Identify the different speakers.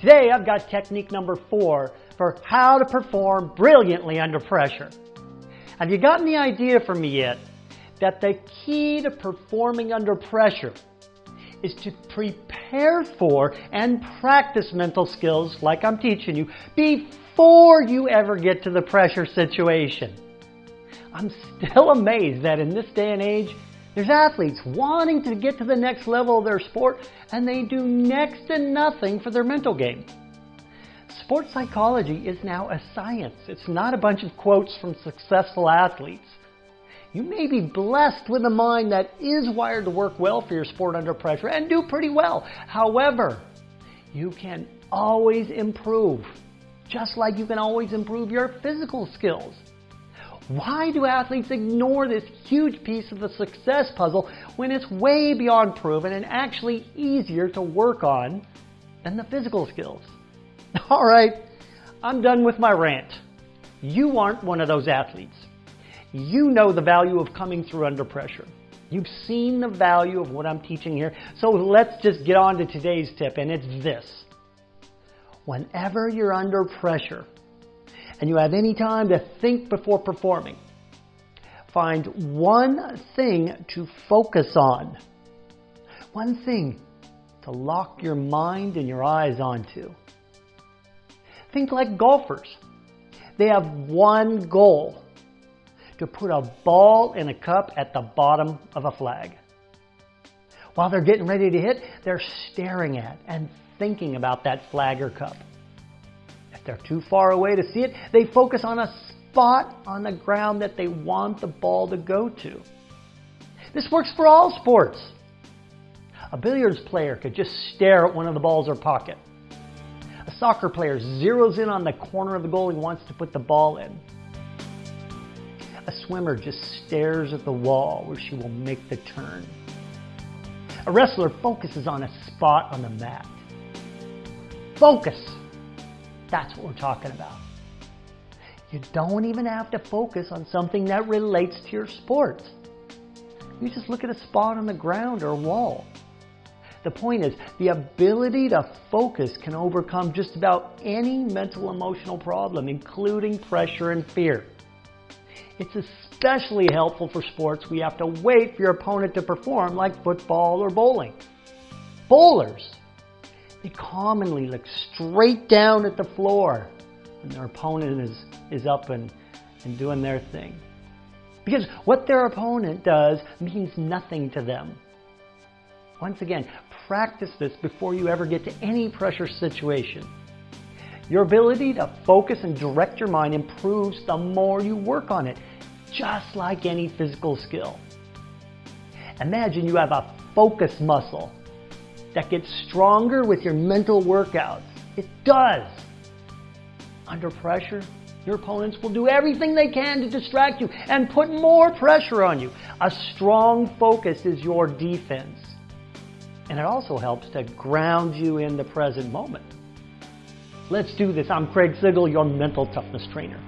Speaker 1: Today I've got technique number four for how to perform brilliantly under pressure. Have you gotten the idea from me yet that the key to performing under pressure is to prepare for and practice mental skills like I'm teaching you before you ever get to the pressure situation. I'm still amazed that in this day and age, there's athletes wanting to get to the next level of their sport and they do next to nothing for their mental game. Sports psychology is now a science. It's not a bunch of quotes from successful athletes. You may be blessed with a mind that is wired to work well for your sport under pressure and do pretty well. However, you can always improve, just like you can always improve your physical skills. Why do athletes ignore this huge piece of the success puzzle when it's way beyond proven and actually easier to work on than the physical skills? All right, I'm done with my rant. You aren't one of those athletes. You know the value of coming through under pressure. You've seen the value of what I'm teaching here. So let's just get on to today's tip, and it's this. Whenever you're under pressure and you have any time to think before performing, find one thing to focus on. One thing to lock your mind and your eyes onto. Think like golfers. They have one goal to put a ball in a cup at the bottom of a flag. While they're getting ready to hit, they're staring at and thinking about that flag or cup. They're too far away to see it, they focus on a spot on the ground that they want the ball to go to. This works for all sports. A billiards player could just stare at one of the balls or pocket. A soccer player zeroes in on the corner of the goal he wants to put the ball in. A swimmer just stares at the wall where she will make the turn. A wrestler focuses on a spot on the mat. Focus. That's what we're talking about. You don't even have to focus on something that relates to your sport. You just look at a spot on the ground or wall. The point is, the ability to focus can overcome just about any mental emotional problem, including pressure and fear. It's especially helpful for sports we have to wait for your opponent to perform like football or bowling. Bowlers, they commonly look straight down at the floor when their opponent is, is up and, and doing their thing. Because what their opponent does means nothing to them. Once again, practice this before you ever get to any pressure situation. Your ability to focus and direct your mind improves the more you work on it, just like any physical skill. Imagine you have a focus muscle that gets stronger with your mental workouts. It does. Under pressure, your opponents will do everything they can to distract you and put more pressure on you. A strong focus is your defense. And it also helps to ground you in the present moment. Let's do this. I'm Craig Sigl, your mental toughness trainer.